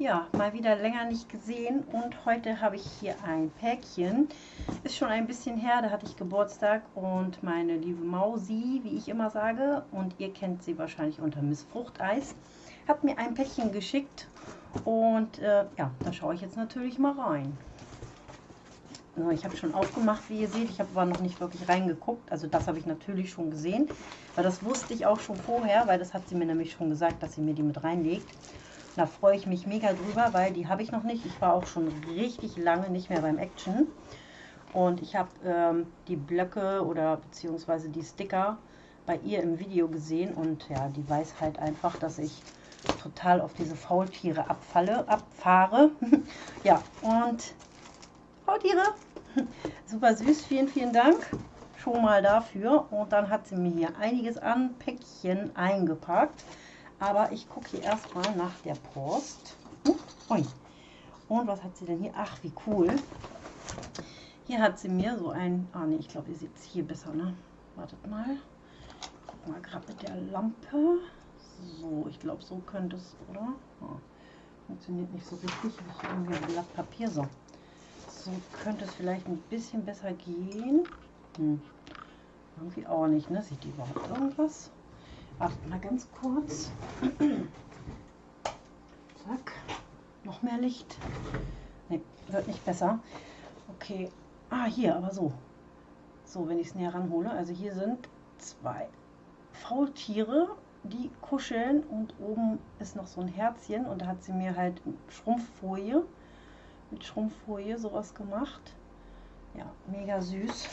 Ja, mal wieder länger nicht gesehen und heute habe ich hier ein Päckchen. Ist schon ein bisschen her, da hatte ich Geburtstag und meine liebe Mausi, wie ich immer sage, und ihr kennt sie wahrscheinlich unter Miss Fruchteis, hat mir ein Päckchen geschickt und äh, ja, da schaue ich jetzt natürlich mal rein. So, ich habe schon aufgemacht, wie ihr seht. Ich habe aber noch nicht wirklich reingeguckt. Also das habe ich natürlich schon gesehen. Weil das wusste ich auch schon vorher, weil das hat sie mir nämlich schon gesagt, dass sie mir die mit reinlegt. Da freue ich mich mega drüber, weil die habe ich noch nicht. Ich war auch schon richtig lange nicht mehr beim Action. Und ich habe ähm, die Blöcke oder beziehungsweise die Sticker bei ihr im Video gesehen. Und ja, die weiß halt einfach, dass ich total auf diese Faultiere abfalle, abfahre. ja, und Faultiere, super süß, vielen, vielen Dank schon mal dafür. Und dann hat sie mir hier einiges an Päckchen eingepackt. Aber ich gucke hier erstmal nach der Post. Uh, Und was hat sie denn hier? Ach, wie cool. Hier hat sie mir so ein... Ah, ne, ich glaube, ihr seht es hier besser, ne? Wartet mal. Guck mal gerade mit der Lampe. So, ich glaube, so könnte es, oder? Oh, funktioniert nicht so richtig. Ich habe irgendwie ein Blatt Papier. So. So könnte es vielleicht ein bisschen besser gehen. Hm. Irgendwie auch nicht, ne? Sieht die überhaupt irgendwas? Wartet mal ganz kurz. Zack. Noch mehr Licht. Ne, wird nicht besser. Okay. Ah, hier, aber so. So, wenn ich es näher ranhole. Also hier sind zwei Faultiere, die kuscheln und oben ist noch so ein Herzchen und da hat sie mir halt Schrumpffolie, mit Schrumpffolie sowas gemacht. Ja, mega süß.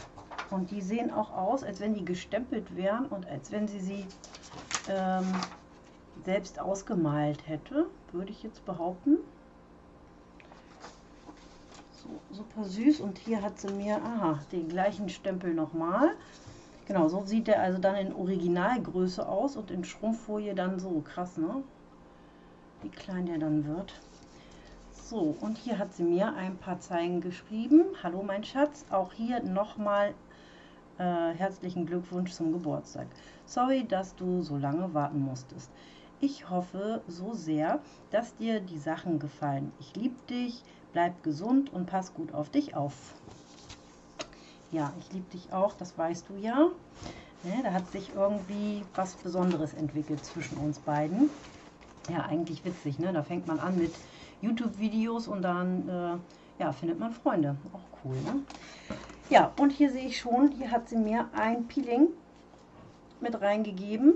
Und die sehen auch aus, als wenn die gestempelt wären und als wenn sie sie ähm, selbst ausgemalt hätte, würde ich jetzt behaupten. So, super süß. Und hier hat sie mir, aha, den gleichen Stempel nochmal. Genau, so sieht der also dann in Originalgröße aus und in Schrumpffolie dann so. Krass, ne? Wie klein der dann wird. So, und hier hat sie mir ein paar Zeilen geschrieben. Hallo mein Schatz, auch hier nochmal äh, herzlichen Glückwunsch zum Geburtstag. Sorry, dass du so lange warten musstest. Ich hoffe so sehr, dass dir die Sachen gefallen. Ich liebe dich, bleib gesund und pass gut auf dich auf. Ja, ich liebe dich auch, das weißt du ja. Ne, da hat sich irgendwie was Besonderes entwickelt zwischen uns beiden. Ja, eigentlich witzig, ne? Da fängt man an mit YouTube-Videos und dann äh, ja, findet man Freunde. Auch cool, ne? Ja, und hier sehe ich schon, hier hat sie mir ein Peeling mit reingegeben.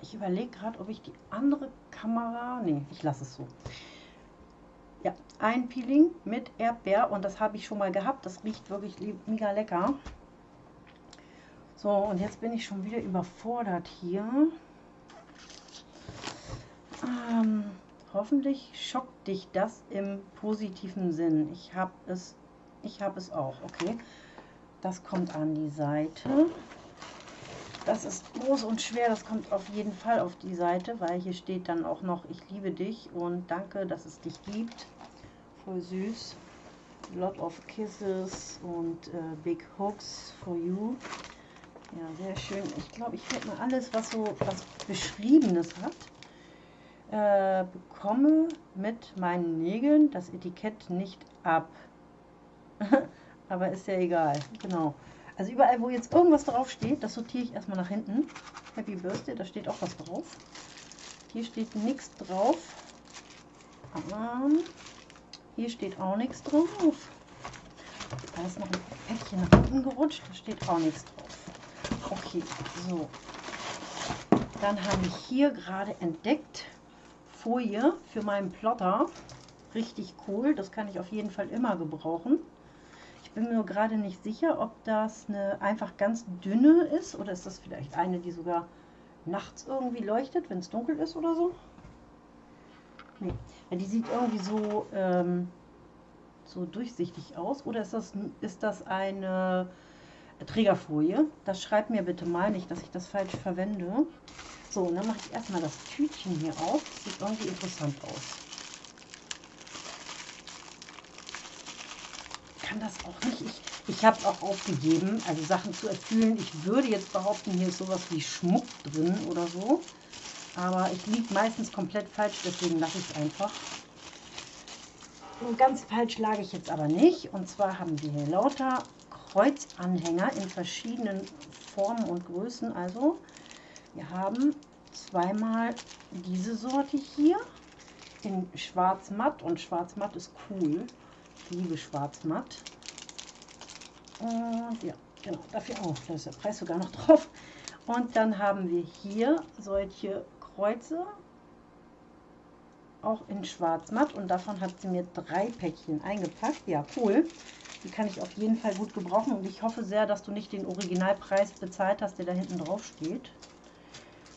Ich überlege gerade, ob ich die andere Kamera... Ne, ich lasse es so. Ja, ein Peeling mit Erdbeer und das habe ich schon mal gehabt. Das riecht wirklich mega lecker. So, und jetzt bin ich schon wieder überfordert hier. Ähm, hoffentlich schockt dich das im positiven Sinn. Ich habe es, ich habe es auch, okay. Das kommt an die Seite. Das ist groß und schwer, das kommt auf jeden Fall auf die Seite, weil hier steht dann auch noch, ich liebe dich und danke, dass es dich gibt. Voll süß. Lot of Kisses und äh, Big Hooks for you. Ja, sehr schön. Ich glaube, ich werde mal alles, was so was Beschriebenes hat, äh, bekomme mit meinen Nägeln das Etikett nicht ab. Aber ist ja egal. Genau. Also überall, wo jetzt irgendwas drauf steht, das sortiere ich erstmal nach hinten. Happy Birthday, da steht auch was drauf. Hier steht nichts drauf. Ähm, hier steht auch nichts drauf. Da ist noch ein Päckchen nach unten gerutscht, da steht auch nichts drauf. Okay, so. Dann habe ich hier gerade entdeckt Folie für meinen Plotter. Richtig cool, das kann ich auf jeden Fall immer gebrauchen bin mir gerade nicht sicher, ob das eine einfach ganz dünne ist oder ist das vielleicht eine, die sogar nachts irgendwie leuchtet, wenn es dunkel ist oder so. Nee, ja, die sieht irgendwie so, ähm, so durchsichtig aus. Oder ist das, ist das eine Trägerfolie? Das schreibt mir bitte mal nicht, dass ich das falsch verwende. So, und dann mache ich erstmal das Tütchen hier auf. Sieht irgendwie interessant aus. Kann das auch nicht. Ich, ich habe es auch aufgegeben, also Sachen zu erfüllen. Ich würde jetzt behaupten, hier ist sowas wie Schmuck drin oder so. Aber ich liege meistens komplett falsch, deswegen lasse ich es einfach. ganz falsch lag ich jetzt aber nicht. Und zwar haben wir hier lauter Kreuzanhänger in verschiedenen Formen und Größen. Also wir haben zweimal diese Sorte hier in schwarz-matt und schwarz-matt ist cool. Ich liebe schwarz-matt. Und ja, genau, dafür auch. Da ist der Preis sogar noch drauf. Und dann haben wir hier solche Kreuze, auch in schwarz-matt. Und davon hat sie mir drei Päckchen eingepackt. Ja, cool. Die kann ich auf jeden Fall gut gebrauchen. Und ich hoffe sehr, dass du nicht den Originalpreis bezahlt hast, der da hinten drauf steht.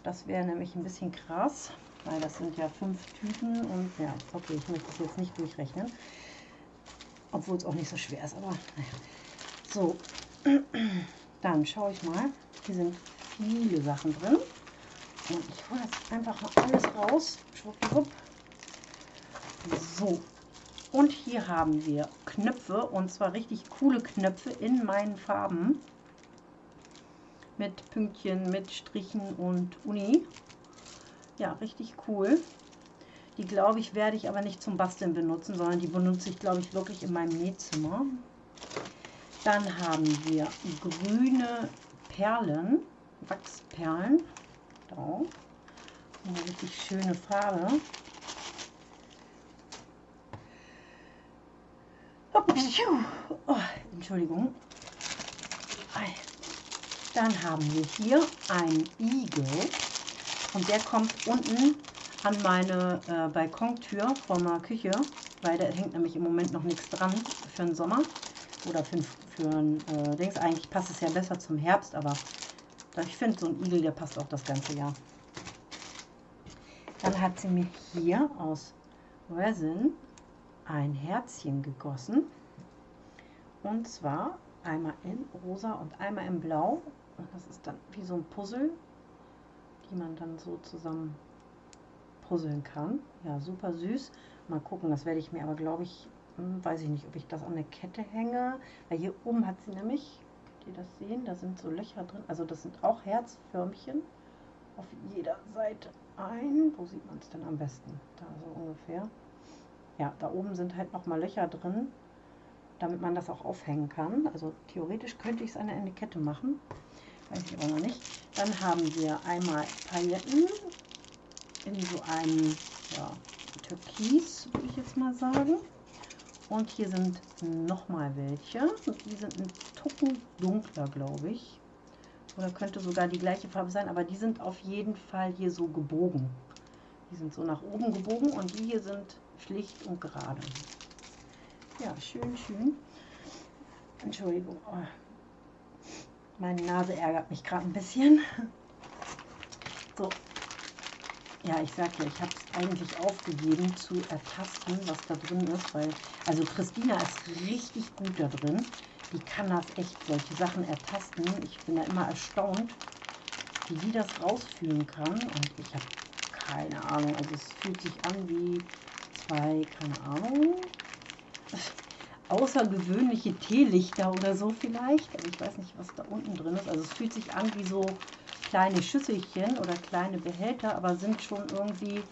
Das wäre nämlich ein bisschen krass, weil das sind ja fünf Tüten. Und ja, okay, ich möchte es jetzt nicht durchrechnen. Obwohl es auch nicht so schwer ist, aber naja. So, dann schaue ich mal. Hier sind viele Sachen drin. Und ich hole jetzt einfach mal alles raus. Schwuppdiwupp. So, und hier haben wir Knöpfe und zwar richtig coole Knöpfe in meinen Farben. Mit Pünktchen, mit Strichen und Uni. Ja, richtig cool. Die glaube ich werde ich aber nicht zum Basteln benutzen, sondern die benutze ich glaube ich wirklich in meinem Nähzimmer. Dann haben wir grüne Perlen, Wachsperlen. Da. Eine richtig schöne Farbe. Oh, Entschuldigung. Dann haben wir hier einen Igel und der kommt unten an meine äh, Balkontür vor meiner Küche, weil da hängt nämlich im Moment noch nichts dran für den Sommer oder für, für ein äh, Dings. Eigentlich passt es ja besser zum Herbst, aber ich finde so ein Igel, der passt auch das ganze Jahr. Dann hat sie mir hier aus Resin ein Herzchen gegossen. Und zwar einmal in rosa und einmal in blau. Und das ist dann wie so ein Puzzle, die man dann so zusammen puzzeln kann. Ja, super süß. Mal gucken, das werde ich mir aber, glaube ich, hm, weiß ich nicht, ob ich das an der Kette hänge. Weil hier oben hat sie nämlich, könnt ihr das sehen, da sind so Löcher drin. Also das sind auch Herzförmchen auf jeder Seite ein. Wo sieht man es denn am besten? Da so ungefähr. Ja, da oben sind halt nochmal Löcher drin damit man das auch aufhängen kann. Also theoretisch könnte ich es an eine Kette machen, weiß ich aber noch nicht. Dann haben wir einmal Pailletten in so einem ja, Türkis, würde ich jetzt mal sagen. Und hier sind nochmal welche. Die sind ein Tucken dunkler, glaube ich. Oder könnte sogar die gleiche Farbe sein, aber die sind auf jeden Fall hier so gebogen. Die sind so nach oben gebogen und die hier sind schlicht und gerade. Ja, schön, schön. Entschuldigung. Oh. Meine Nase ärgert mich gerade ein bisschen. Ja, ich sag ja, ich habe es eigentlich aufgegeben zu ertasten, was da drin ist, weil, also Christina ist richtig gut da drin. Die kann das echt, solche Sachen ertasten. Ich bin da immer erstaunt, wie die das rausfühlen kann. Und ich habe keine Ahnung. Also es fühlt sich an wie zwei, keine Ahnung, außergewöhnliche Teelichter oder so vielleicht. Aber ich weiß nicht, was da unten drin ist. Also es fühlt sich an wie so kleine Schüsselchen oder kleine Behälter, aber sind schon irgendwie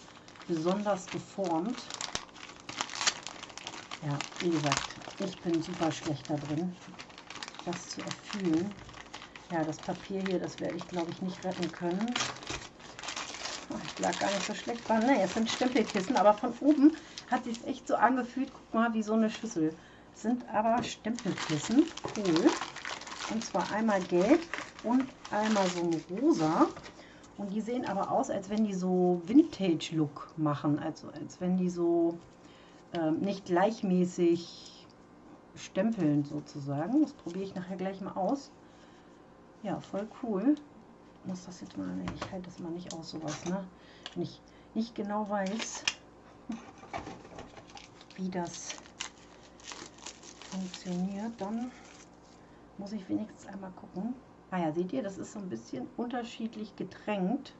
besonders geformt. Ja, wie gesagt, ich bin super schlecht da drin, das zu erfüllen. Ja, das Papier hier, das werde ich glaube ich nicht retten können. Ich lag gar nicht so schlecht dran. Ne, es sind Stempelkissen, aber von oben hat sich echt so angefühlt, guck mal, wie so eine Schüssel. Sind aber Stempelkissen, cool. Und zwar einmal gelb und einmal so ein rosa. Und die sehen aber aus, als wenn die so Vintage-Look machen. Also als wenn die so ähm, nicht gleichmäßig stempeln sozusagen. Das probiere ich nachher gleich mal aus. Ja, voll cool. Ich muss das jetzt mal, ich halte das mal nicht aus, sowas, ne? Wenn ich nicht genau weiß, wie das funktioniert, dann muss ich wenigstens einmal gucken. Ah ja, seht ihr, das ist so ein bisschen unterschiedlich getränkt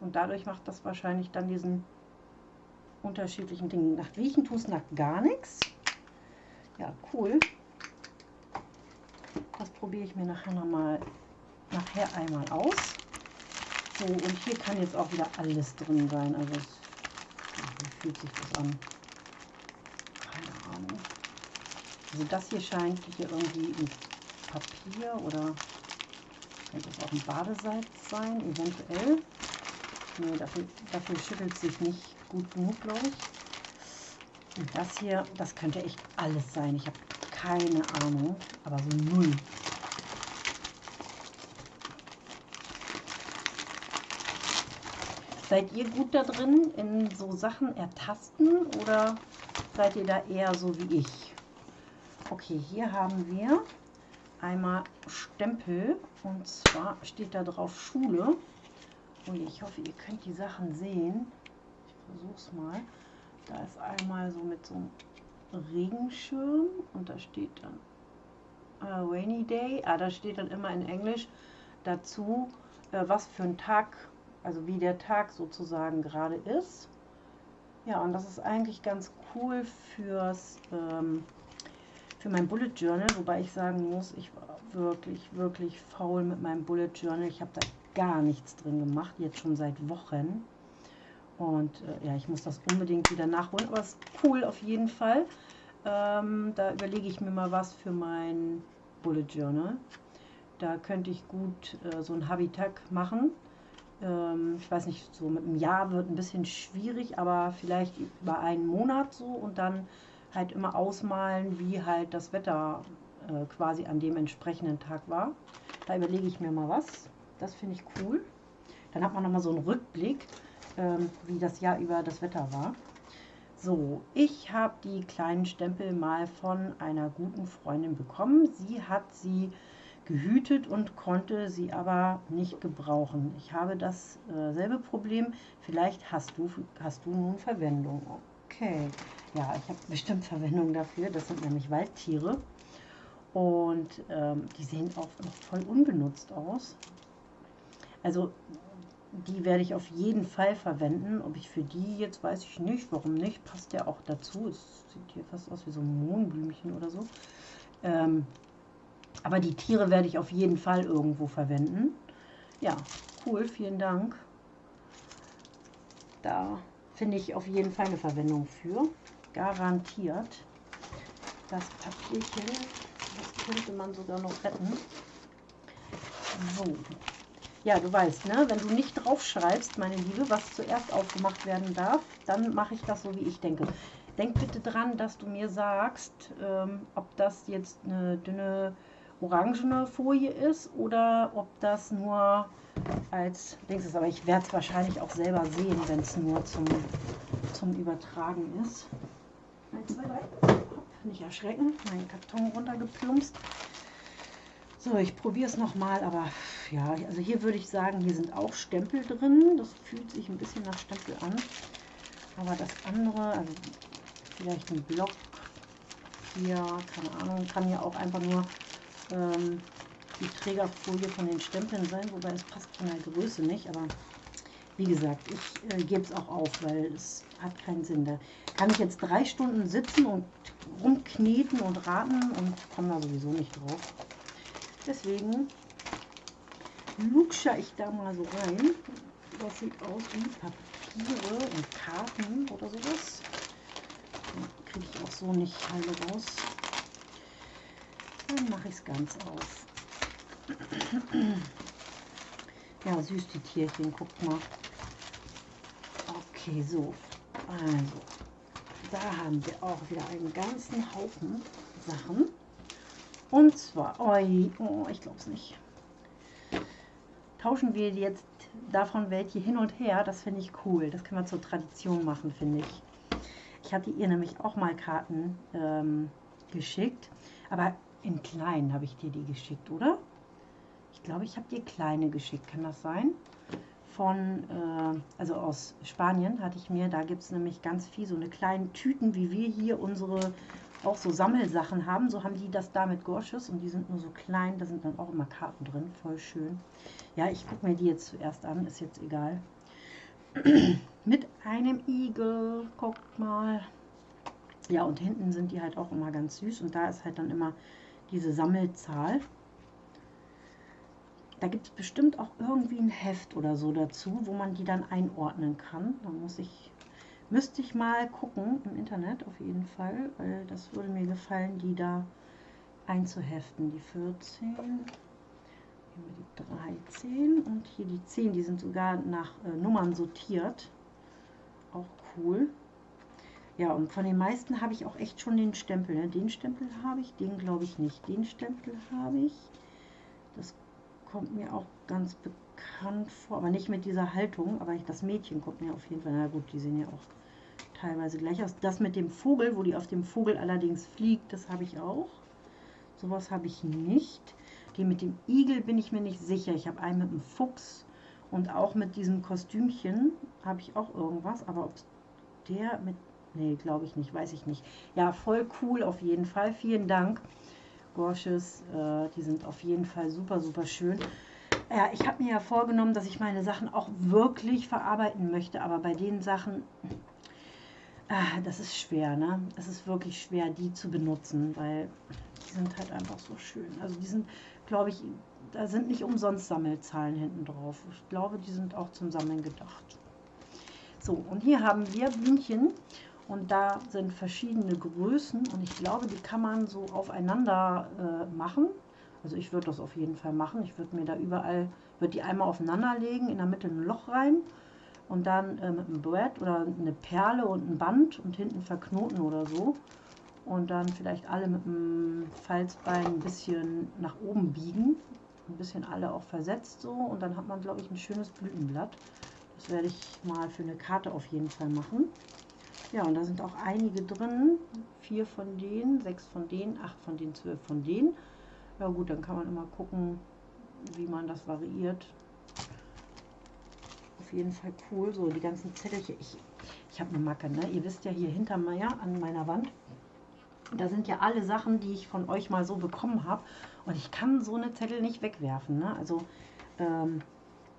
und dadurch macht das wahrscheinlich dann diesen unterschiedlichen Dingen. Nach Riechen tust nach gar nichts. Ja, cool. Das probiere ich mir nachher nochmal nachher einmal aus. So, und hier kann jetzt auch wieder alles drin sein. Also es, wie fühlt sich das an? Keine Ahnung. Also das hier scheint hier irgendwie ein Papier oder könnte es auch ein Badesalz sein, eventuell. Nee, dafür, dafür schüttelt sich nicht gut genug, glaube ich. Und das hier, das könnte echt alles sein. Ich habe keine Ahnung, aber so null. Seid ihr gut da drin in so Sachen ertasten oder seid ihr da eher so wie ich? Okay, hier haben wir einmal Stempel und zwar steht da drauf Schule. Und ich hoffe, ihr könnt die Sachen sehen. Ich versuche es mal. Da ist einmal so mit so einem Regenschirm und da steht dann uh, Rainy Day. Ah, da steht dann immer in Englisch dazu, äh, was für ein Tag also wie der Tag sozusagen gerade ist. Ja, und das ist eigentlich ganz cool fürs, ähm, für mein Bullet Journal, wobei ich sagen muss, ich war wirklich, wirklich faul mit meinem Bullet Journal. Ich habe da gar nichts drin gemacht, jetzt schon seit Wochen. Und äh, ja, ich muss das unbedingt wieder nachholen, aber es ist cool auf jeden Fall. Ähm, da überlege ich mir mal was für mein Bullet Journal. Da könnte ich gut äh, so ein Habitat machen ähm, ich weiß nicht, so mit einem Jahr wird ein bisschen schwierig, aber vielleicht über einen Monat so und dann halt immer ausmalen, wie halt das Wetter äh, quasi an dem entsprechenden Tag war. Da überlege ich mir mal was. Das finde ich cool. Dann hat man nochmal so einen Rückblick, ähm, wie das Jahr über das Wetter war. So, ich habe die kleinen Stempel mal von einer guten Freundin bekommen. Sie hat sie gehütet und konnte sie aber nicht gebrauchen. Ich habe dasselbe äh, Problem. Vielleicht hast du, hast du nun Verwendung. Okay, ja, ich habe bestimmt Verwendung dafür. Das sind nämlich Waldtiere. Und ähm, die sehen auch noch voll unbenutzt aus. Also die werde ich auf jeden Fall verwenden. Ob ich für die jetzt weiß ich nicht. Warum nicht? Passt ja auch dazu. Es sieht hier fast aus wie so ein Mohnblümchen oder so. Ähm, aber die Tiere werde ich auf jeden Fall irgendwo verwenden. Ja, cool, vielen Dank. Da finde ich auf jeden Fall eine Verwendung für. Garantiert. Das Papierchen, das könnte man sogar noch retten. So. Ja, du weißt, ne, wenn du nicht drauf schreibst, meine Liebe, was zuerst aufgemacht werden darf, dann mache ich das so, wie ich denke. Denk bitte dran, dass du mir sagst, ähm, ob das jetzt eine dünne orangene Folie ist oder ob das nur als Dings ist. Aber ich werde es wahrscheinlich auch selber sehen, wenn es nur zum, zum Übertragen ist. 1, 2, 3. Nicht erschrecken. Mein Karton runtergeplumpst. So, ich probiere es nochmal, aber ja, also hier würde ich sagen, hier sind auch Stempel drin. Das fühlt sich ein bisschen nach Stempel an. Aber das andere, also vielleicht ein Block hier, keine Ahnung, kann ja auch einfach nur ähm, die Trägerfolie von den Stempeln sein, wobei es passt von der Größe nicht, aber wie gesagt, ich äh, gebe es auch auf, weil es hat keinen Sinn. Da kann ich jetzt drei Stunden sitzen und rumkneten und raten und komme da sowieso nicht drauf. Deswegen lutsche ich da mal so rein. Das sieht aus wie Papiere und Karten oder sowas. Kriege ich auch so nicht heile raus. Dann mache ich es ganz auf. Ja, süß die Tierchen, guckt mal. Okay, so. Also, da haben wir auch wieder einen ganzen Haufen Sachen. Und zwar, oi, oh, ich glaube es nicht. Tauschen wir jetzt davon welche hin und her. Das finde ich cool. Das können wir zur Tradition machen, finde ich. Ich hatte ihr nämlich auch mal Karten ähm, geschickt. Aber in klein habe ich dir die geschickt, oder? Glaube, ich habe dir kleine geschickt. Kann das sein? Von, äh, also aus Spanien hatte ich mir, da gibt es nämlich ganz viel, so eine kleine Tüten, wie wir hier unsere auch so Sammelsachen haben. So haben die das da mit Gorsches und die sind nur so klein. Da sind dann auch immer Karten drin. Voll schön. Ja, ich gucke mir die jetzt zuerst an. Ist jetzt egal. mit einem Igel. Guckt mal. Ja, und hinten sind die halt auch immer ganz süß. Und da ist halt dann immer diese Sammelzahl. Da gibt es bestimmt auch irgendwie ein Heft oder so dazu, wo man die dann einordnen kann. Da muss ich Müsste ich mal gucken im Internet auf jeden Fall, weil das würde mir gefallen, die da einzuheften. Die 14, hier die 13 und hier die 10, die sind sogar nach äh, Nummern sortiert. Auch cool. Ja, und von den meisten habe ich auch echt schon den Stempel. Ne? Den Stempel habe ich, den glaube ich nicht. Den Stempel habe ich. Kommt mir auch ganz bekannt vor, aber nicht mit dieser Haltung. Aber ich, das Mädchen kommt mir auf jeden Fall. Na gut, die sehen ja auch teilweise gleich aus. Das mit dem Vogel, wo die auf dem Vogel allerdings fliegt, das habe ich auch. Sowas habe ich nicht. Die mit dem Igel bin ich mir nicht sicher. Ich habe einen mit dem Fuchs und auch mit diesem Kostümchen habe ich auch irgendwas. Aber ob der mit... Nee, glaube ich nicht, weiß ich nicht. Ja, voll cool auf jeden Fall. Vielen Dank, Gorsches. Äh, die sind auf jeden Fall super, super schön. Ja, ich habe mir ja vorgenommen, dass ich meine Sachen auch wirklich verarbeiten möchte. Aber bei den Sachen, äh, das ist schwer, ne? Es ist wirklich schwer, die zu benutzen, weil die sind halt einfach so schön. Also die sind, glaube ich, da sind nicht umsonst Sammelzahlen hinten drauf. Ich glaube, die sind auch zum Sammeln gedacht. So, und hier haben wir Blümchen und da sind verschiedene Größen und ich glaube, die kann man so aufeinander äh, machen. Also ich würde das auf jeden Fall machen. Ich würde mir da überall, würde die einmal aufeinander legen, in der Mitte ein Loch rein und dann äh, mit einem Brett oder eine Perle und ein Band und hinten verknoten oder so und dann vielleicht alle mit dem Falzbein ein bisschen nach oben biegen. Ein bisschen alle auch versetzt so und dann hat man, glaube ich, ein schönes Blütenblatt. Das werde ich mal für eine Karte auf jeden Fall machen. Ja, und da sind auch einige drin. Vier von denen, sechs von denen, acht von denen, zwölf von denen. Ja gut, dann kann man immer gucken, wie man das variiert. Auf jeden Fall cool. So, die ganzen Zettelchen. Ich, ich habe eine Macke, ne? Ihr wisst ja hier hinter mir an meiner Wand da sind ja alle Sachen, die ich von euch mal so bekommen habe. Und ich kann so eine Zettel nicht wegwerfen. Ne? Also ähm,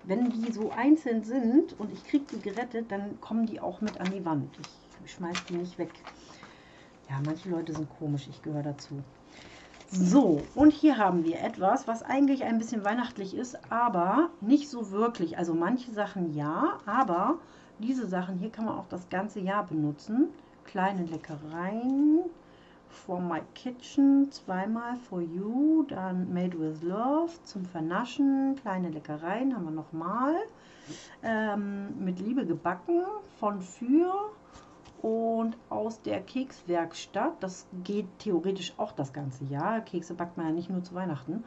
wenn die so einzeln sind und ich kriege die gerettet, dann kommen die auch mit an die Wand. Ich schmeiße die nicht weg. Ja, manche Leute sind komisch, ich gehöre dazu. So, und hier haben wir etwas, was eigentlich ein bisschen weihnachtlich ist, aber nicht so wirklich. Also manche Sachen ja, aber diese Sachen hier kann man auch das ganze Jahr benutzen. Kleine Leckereien, For My Kitchen, zweimal For You, dann Made with Love zum Vernaschen, kleine Leckereien haben wir nochmal. Ähm, mit Liebe gebacken von Für und aus der Kekswerkstatt. Das geht theoretisch auch das ganze Jahr. Kekse backt man ja nicht nur zu Weihnachten.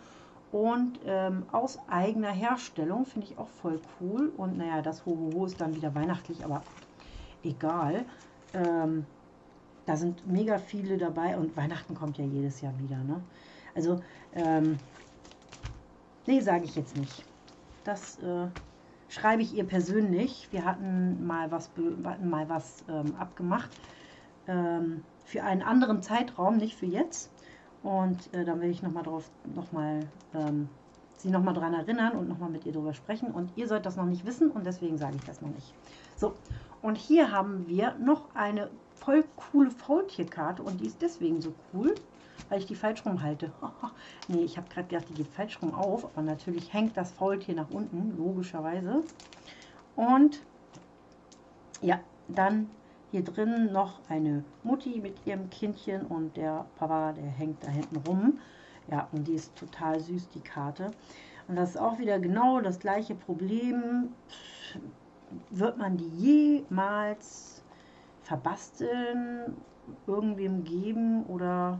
Und ähm, aus eigener Herstellung finde ich auch voll cool. Und naja, das Hohoho ist dann wieder weihnachtlich, aber egal. Ähm, da sind mega viele dabei und Weihnachten kommt ja jedes Jahr wieder. Ne? Also, ähm, nee, sage ich jetzt nicht. Das äh, schreibe ich ihr persönlich. Wir hatten mal was, hatten mal was ähm, abgemacht ähm, für einen anderen Zeitraum, nicht für jetzt. Und äh, dann will ich nochmal drauf, nochmal ähm, sie nochmal daran erinnern und nochmal mit ihr darüber sprechen. Und ihr sollt das noch nicht wissen und deswegen sage ich das noch nicht. So, und hier haben wir noch eine voll coole Faultierkarte und die ist deswegen so cool, weil ich die falsch rum halte. nee, ich habe gerade gedacht, die geht falsch rum auf, aber natürlich hängt das Faultier nach unten, logischerweise. Und ja, dann hier drin noch eine Mutti mit ihrem Kindchen und der Papa, der hängt da hinten rum. Ja, und die ist total süß, die Karte. Und das ist auch wieder genau das gleiche Problem. Wird man die jemals verbasteln, irgendwem geben oder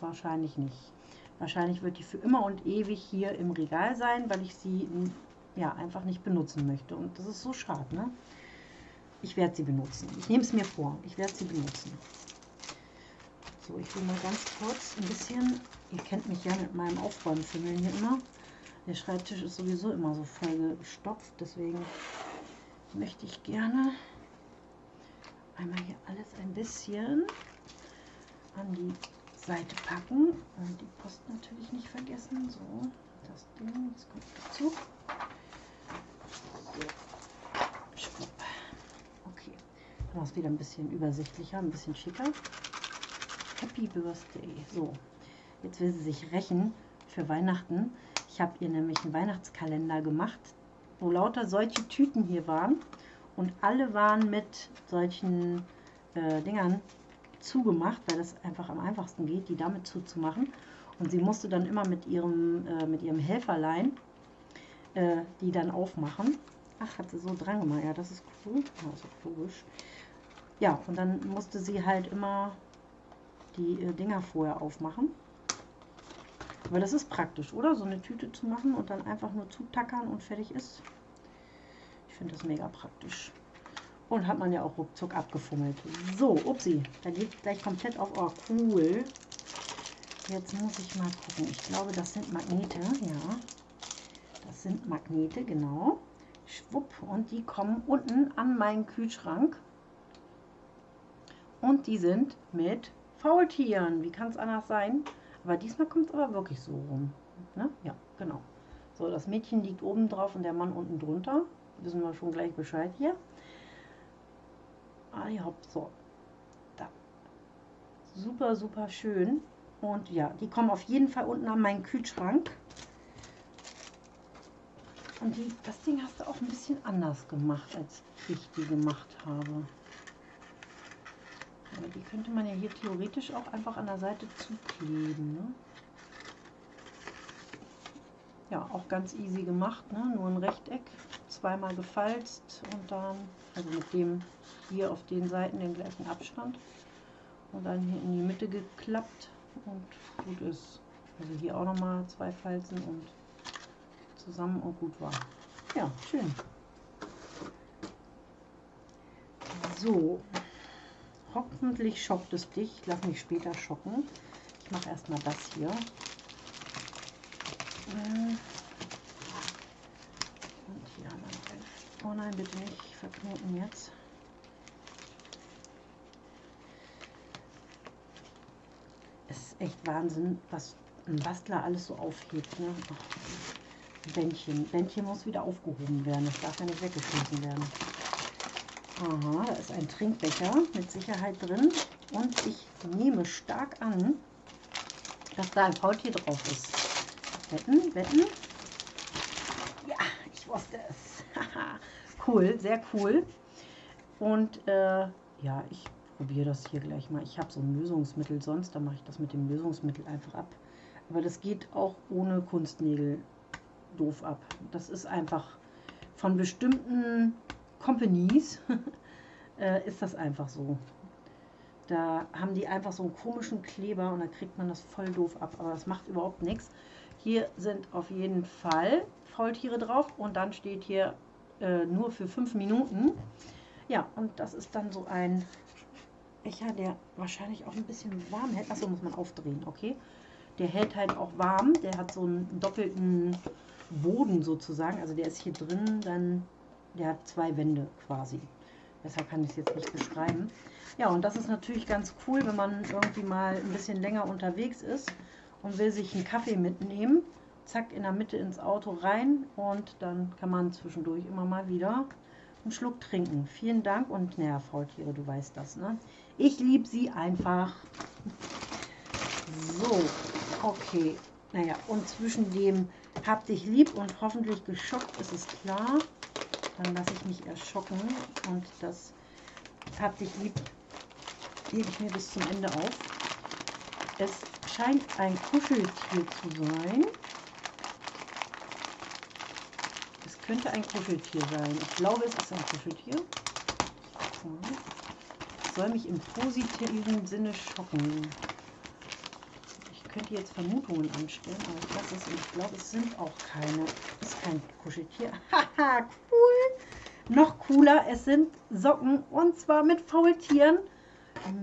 wahrscheinlich nicht. Wahrscheinlich wird die für immer und ewig hier im Regal sein, weil ich sie ja einfach nicht benutzen möchte. Und das ist so schade, ne? Ich werde sie benutzen. Ich nehme es mir vor. Ich werde sie benutzen. So, ich will mal ganz kurz ein bisschen, ihr kennt mich ja mit meinem Aufräumfimmeln hier immer. Der Schreibtisch ist sowieso immer so voll gestopft, deswegen möchte ich gerne einmal hier alles ein bisschen an die Seite packen und die Post natürlich nicht vergessen. So, das Ding, das kommt dazu. Okay, dann ist wieder ein bisschen übersichtlicher, ein bisschen schicker. Happy Birthday. So, jetzt will sie sich rächen für Weihnachten. Ich habe ihr nämlich einen Weihnachtskalender gemacht, wo lauter solche Tüten hier waren Und alle waren mit solchen äh, Dingern zugemacht, weil das einfach am einfachsten geht, die damit zuzumachen. Und sie musste dann immer mit ihrem, äh, mit ihrem Helferlein äh, die dann aufmachen. Ach, hat sie so dran gemacht. Ja, das ist cool. Ja, ist logisch. Ja, und dann musste sie halt immer die äh, Dinger vorher aufmachen. Aber das ist praktisch, oder? So eine Tüte zu machen und dann einfach nur zutackern und fertig ist. Ich finde das mega praktisch. Und hat man ja auch ruckzuck abgefummelt. So, upsi, da geht gleich komplett auf. Oh, cool. Jetzt muss ich mal gucken. Ich glaube, das sind Magnete, ja. Das sind Magnete, genau. Schwupp, und die kommen unten an meinen Kühlschrank. Und die sind mit Faultieren. Wie kann es anders sein? Aber diesmal kommt es aber wirklich so rum. Ne? Ja, genau. So, das Mädchen liegt oben drauf und der Mann unten drunter. Wissen wir schon gleich Bescheid hier. Ah ja, so. Da. Super, super schön. Und ja, die kommen auf jeden Fall unten an meinen Kühlschrank. Und die, das Ding hast du auch ein bisschen anders gemacht, als ich die gemacht habe. Aber die könnte man ja hier theoretisch auch einfach an der Seite zukleben. Ne? Ja, auch ganz easy gemacht, ne? nur ein Rechteck, zweimal gefalzt und dann, also mit dem hier auf den Seiten den gleichen Abstand und dann hier in die Mitte geklappt und gut ist. Also hier auch nochmal zwei Falzen und zusammen und gut war. Ja, schön. So, hoffentlich schockt es dich. Ich lasse mich später schocken. Ich mache erstmal das hier. Äh, und hier haben wir ein. Oh nein, bitte nicht verknoten jetzt. Es echt Wahnsinn, was ein Bastler alles so aufhebt. Ne? Bändchen. Bändchen muss wieder aufgehoben werden. Das darf ja nicht weggeschmissen werden. Aha, da ist ein Trinkbecher mit Sicherheit drin. Und ich nehme stark an, dass da ein Faultier drauf ist. Wetten, wetten. Ja, ich wusste es. cool, sehr cool. Und äh, ja, ich probiere das hier gleich mal. Ich habe so ein Lösungsmittel sonst, da mache ich das mit dem Lösungsmittel einfach ab. Aber das geht auch ohne Kunstnägel doof ab. Das ist einfach von bestimmten Companies äh, ist das einfach so. Da haben die einfach so einen komischen Kleber und da kriegt man das voll doof ab. Aber das macht überhaupt nichts. Hier sind auf jeden Fall Faultiere drauf und dann steht hier äh, nur für fünf Minuten. Ja, und das ist dann so ein Becher, der wahrscheinlich auch ein bisschen warm hält. Achso, muss man aufdrehen, okay. Der hält halt auch warm. Der hat so einen doppelten Boden sozusagen. Also der ist hier drin, dann der hat zwei Wände quasi. Deshalb kann ich es jetzt nicht beschreiben. Ja, und das ist natürlich ganz cool, wenn man irgendwie mal ein bisschen länger unterwegs ist und will sich einen Kaffee mitnehmen. Zack, in der Mitte ins Auto rein und dann kann man zwischendurch immer mal wieder einen Schluck trinken. Vielen Dank und naja, Faultiere, du weißt das, ne? Ich liebe sie einfach. So, okay. Naja, und zwischen dem hab dich lieb und hoffentlich geschockt, ist es klar. Dann lasse ich mich erschocken und das hab dich lieb hebe ich mir bis zum Ende auf. Es scheint ein Kuscheltier zu sein. Es könnte ein Kuscheltier sein. Ich glaube, es ist ein Kuscheltier. Soll mich im positiven Sinne schocken könnte jetzt Vermutungen anstellen, aber ich lasse es ich glaube, es sind auch keine. Es ist kein Kuscheltier. Haha, cool. Noch cooler, es sind Socken und zwar mit Faultieren.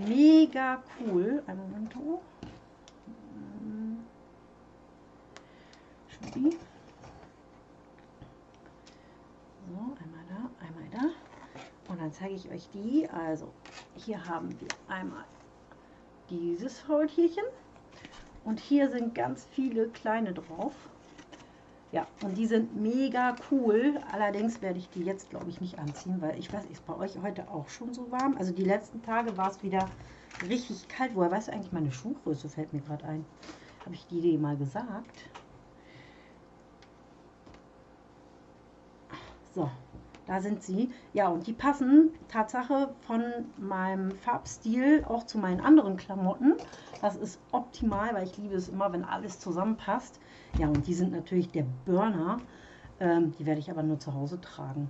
Mega cool. Ein Moment. Oh. Schuppi. So, einmal da, einmal da. Und dann zeige ich euch die. Also, hier haben wir einmal dieses Faultierchen. Und hier sind ganz viele kleine drauf. Ja, und die sind mega cool. Allerdings werde ich die jetzt, glaube ich, nicht anziehen, weil ich weiß, ist bei euch heute auch schon so warm. Also die letzten Tage war es wieder richtig kalt. Woher weißt du eigentlich meine Schuhgröße? Fällt mir gerade ein. Habe ich die dir mal gesagt? So, Da sind sie. Ja, und die passen Tatsache von meinem Farbstil auch zu meinen anderen Klamotten. Das ist optimal, weil ich liebe es immer, wenn alles zusammenpasst. Ja, und die sind natürlich der Burner. Ähm, die werde ich aber nur zu Hause tragen.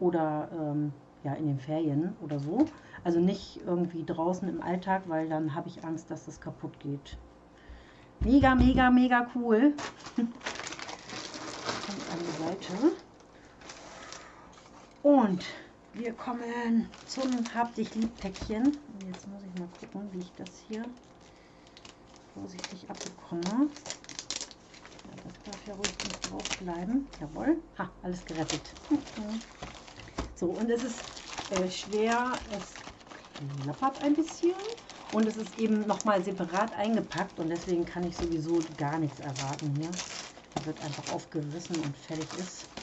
Oder ähm, ja, in den Ferien oder so. Also nicht irgendwie draußen im Alltag, weil dann habe ich Angst, dass das kaputt geht. Mega, mega, mega cool. Kommt an die Seite. Und wir kommen zum Hab dich lieb Päckchen. Jetzt muss ich mal gucken, wie ich das hier vorsichtig abbekomme. Ja, das darf ja ruhig nicht drauf bleiben. Jawohl. Ha, alles gerettet. So, und es ist äh, schwer, es klappert ein bisschen und es ist eben nochmal separat eingepackt und deswegen kann ich sowieso gar nichts erwarten hier. Da wird einfach aufgerissen und fertig ist.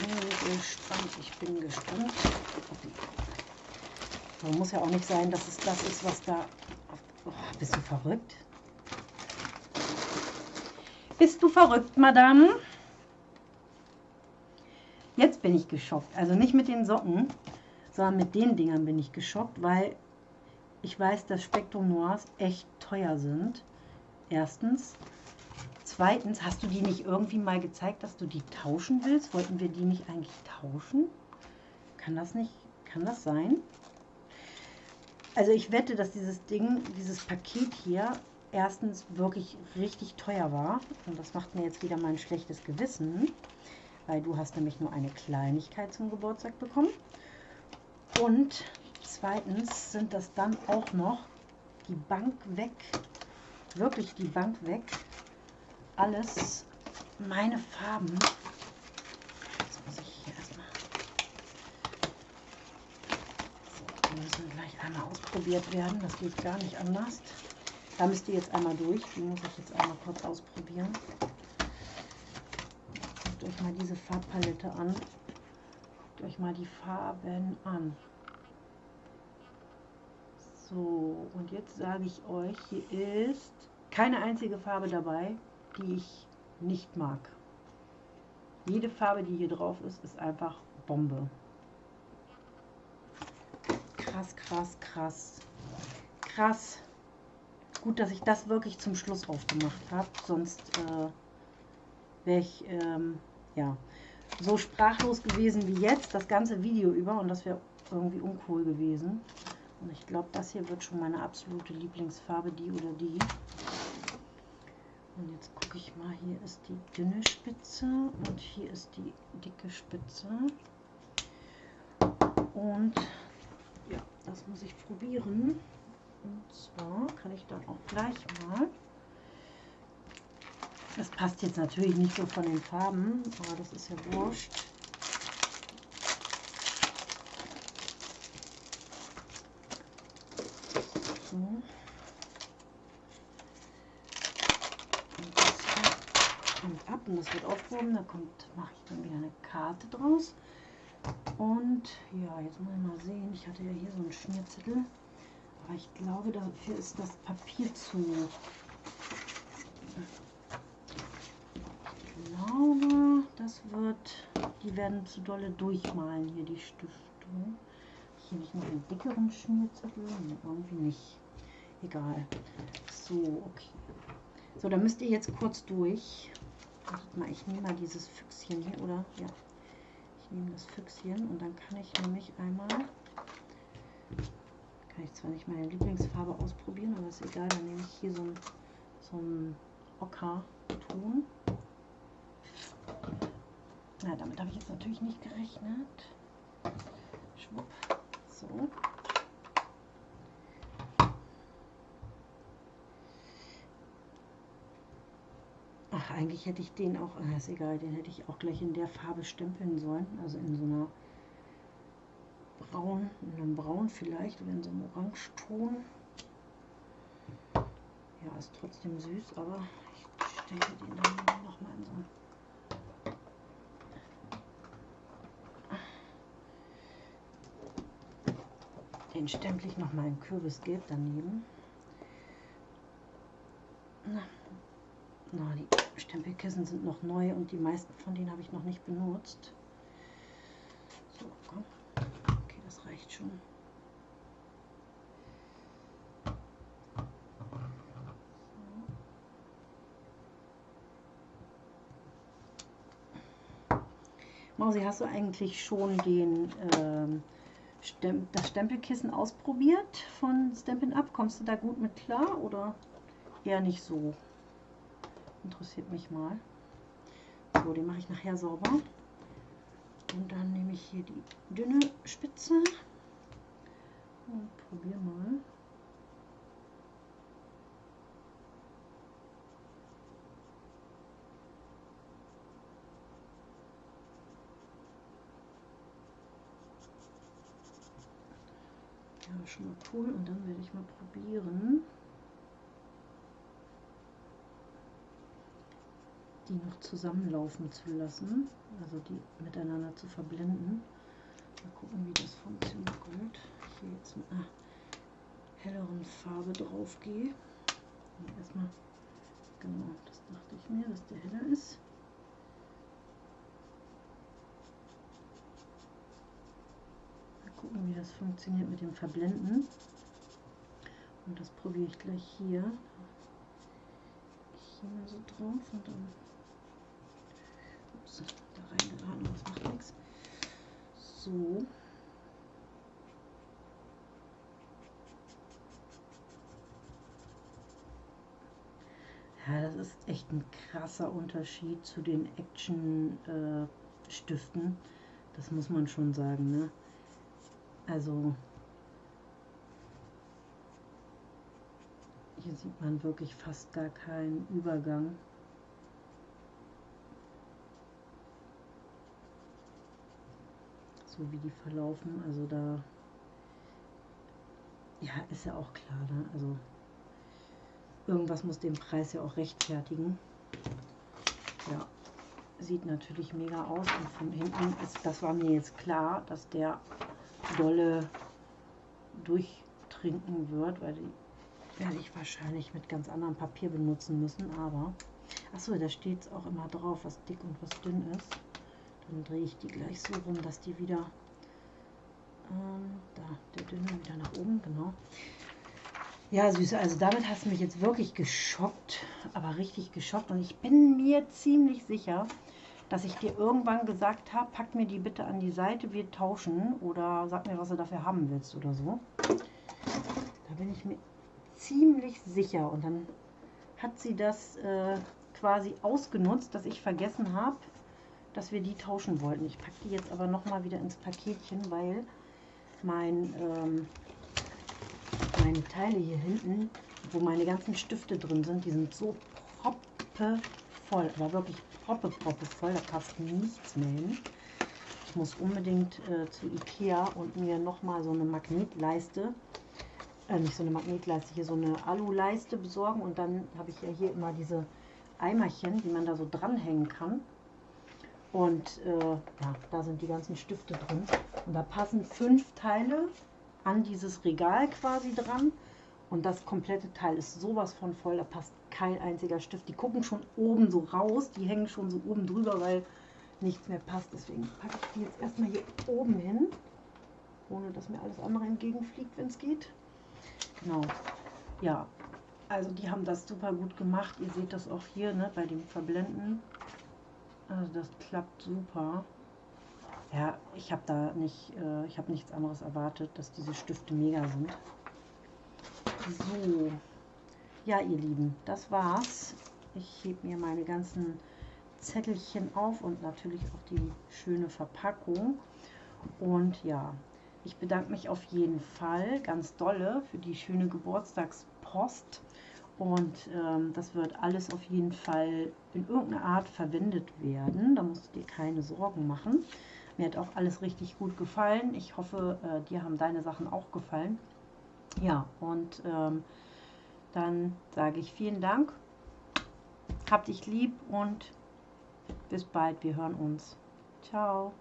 Bin gespannt, ich bin gespannt. So, muss ja auch nicht sein, dass es das ist, was da... Oh, bist du verrückt? Bist du verrückt, Madame? Jetzt bin ich geschockt. Also nicht mit den Socken, sondern mit den Dingern bin ich geschockt, weil ich weiß, dass Spektrum Noirs echt teuer sind. Erstens. Zweitens, hast du die nicht irgendwie mal gezeigt, dass du die tauschen willst? Wollten wir die nicht eigentlich tauschen? Kann das nicht, kann das sein? Also ich wette, dass dieses Ding, dieses Paket hier erstens wirklich richtig teuer war. Und das macht mir jetzt wieder mal ein schlechtes Gewissen, weil du hast nämlich nur eine Kleinigkeit zum Geburtstag bekommen. Und zweitens sind das dann auch noch die Bank weg, wirklich die Bank weg, alles meine Farben. Jetzt muss ich hier erstmal. So, die müssen gleich einmal ausprobiert werden, das geht gar nicht anders. Da müsst ihr jetzt einmal durch. Die muss ich jetzt einmal kurz ausprobieren. Guckt euch mal diese Farbpalette an. Guckt euch mal die Farben an. So, und jetzt sage ich euch, hier ist keine einzige Farbe dabei, die ich nicht mag. Jede Farbe, die hier drauf ist, ist einfach Bombe. Krass, krass, krass. Krass. Gut, dass ich das wirklich zum Schluss aufgemacht habe, sonst äh, wäre ich ähm, ja, so sprachlos gewesen wie jetzt, das ganze Video über und das wäre irgendwie uncool gewesen. Und ich glaube, das hier wird schon meine absolute Lieblingsfarbe, die oder die. Und jetzt gucke ich mal, hier ist die dünne Spitze und hier ist die dicke Spitze. Und ja, das muss ich probieren. Und zwar kann ich dann auch gleich mal, das passt jetzt natürlich nicht so von den Farben, aber das ist ja wurscht. So. Und das kommt ab und das wird aufgehoben. Da kommt, mache ich dann wieder eine Karte draus. Und ja, jetzt muss ich mal sehen. Ich hatte ja hier so einen Schmierzettel. Aber ich glaube, dafür ist das Papier zu. Ich glaube, das wird, die werden zu dolle durchmalen hier, die Stiftung. Hier nicht noch einen dickeren Schmierzettel? Nee, irgendwie nicht. Egal. So, okay. So, dann müsst ihr jetzt kurz durch. Mal, ich nehme mal dieses Füchschen hier, oder? Ja. Ich nehme das Füchschen und dann kann ich nämlich einmal kann ich zwar nicht meine Lieblingsfarbe ausprobieren, aber ist egal. Dann nehme ich hier so ein, so ein Ocker-Ton. Na, damit habe ich jetzt natürlich nicht gerechnet. Schwupp. So. Ach, eigentlich hätte ich den auch, ah, ist egal, den hätte ich auch gleich in der Farbe stempeln sollen. Also in so einer braun, in einem braun vielleicht oder in so einem Orangeton. Ja, ist trotzdem süß, aber ich stelle den dann noch mal in so ein Den stempel ich noch mal in Kürbisgelb daneben. Na, die Stempelkissen sind noch neu und die meisten von denen habe ich noch nicht benutzt. So, komm. Okay, das reicht schon. Mausi, hast du eigentlich schon den, ähm, Stem das Stempelkissen ausprobiert von Stampin' Up? Kommst du da gut mit klar oder eher nicht so? Interessiert mich mal. So, den mache ich nachher sauber. Und dann nehme ich hier die dünne Spitze und probiere mal. Ja, schon mal cool. Und dann werde ich mal probieren, die noch zusammenlaufen zu lassen, also die miteinander zu verblenden. Mal gucken, wie das funktioniert. Gut, hier jetzt mit einer helleren Farbe drauf gehe. Erstmal, genau, das dachte ich mir, dass der heller ist. Mal gucken, wie das funktioniert mit dem Verblenden. Und das probiere ich gleich hier. Hier mal so drauf und dann reingeraten, das macht nichts. So. Ja, das ist echt ein krasser Unterschied zu den Action-Stiften. Äh, das muss man schon sagen, ne? Also, hier sieht man wirklich fast gar keinen Übergang. So wie die verlaufen. Also da, ja, ist ja auch klar, ne? Also irgendwas muss den Preis ja auch rechtfertigen. Ja, sieht natürlich mega aus und von hinten ist, das war mir jetzt klar, dass der dolle durchtrinken wird, weil die werde ich wahrscheinlich mit ganz anderem Papier benutzen müssen, aber achso, da steht es auch immer drauf, was dick und was dünn ist. Dann drehe ich die gleich so rum, dass die wieder, ähm, da, der dünne wieder nach oben, genau. Ja, Süße, also damit hast du mich jetzt wirklich geschockt, aber richtig geschockt. Und ich bin mir ziemlich sicher, dass ich dir irgendwann gesagt habe, pack mir die bitte an die Seite, wir tauschen oder sag mir, was du dafür haben willst oder so. Da bin ich mir ziemlich sicher. Und dann hat sie das äh, quasi ausgenutzt, dass ich vergessen habe, dass wir die tauschen wollten. Ich packe die jetzt aber noch mal wieder ins Paketchen, weil mein, ähm, meine Teile hier hinten, wo meine ganzen Stifte drin sind, die sind so proppe voll, aber wirklich proppe, proppe voll, da passt nichts mehr hin. Ich muss unbedingt äh, zu Ikea und mir noch mal so eine Magnetleiste, äh, nicht so eine Magnetleiste, hier so eine Aluleiste besorgen und dann habe ich ja hier immer diese Eimerchen, die man da so dranhängen kann. Und äh, ja, da sind die ganzen Stifte drin. Und da passen fünf Teile an dieses Regal quasi dran. Und das komplette Teil ist sowas von voll, da passt kein einziger Stift. Die gucken schon oben so raus, die hängen schon so oben drüber, weil nichts mehr passt. Deswegen packe ich die jetzt erstmal hier oben hin, ohne dass mir alles andere entgegenfliegt, wenn es geht. Genau. Ja, also die haben das super gut gemacht. Ihr seht das auch hier ne, bei dem Verblenden. Also das klappt super. Ja, ich habe da nicht, äh, ich habe nichts anderes erwartet, dass diese Stifte mega sind. So, ja ihr Lieben, das war's. Ich hebe mir meine ganzen Zettelchen auf und natürlich auch die schöne Verpackung. Und ja, ich bedanke mich auf jeden Fall ganz dolle für die schöne Geburtstagspost. Und ähm, das wird alles auf jeden Fall in irgendeiner Art verwendet werden. Da musst du dir keine Sorgen machen. Mir hat auch alles richtig gut gefallen. Ich hoffe, äh, dir haben deine Sachen auch gefallen. Ja, und ähm, dann sage ich vielen Dank. Hab dich lieb und bis bald. Wir hören uns. Ciao.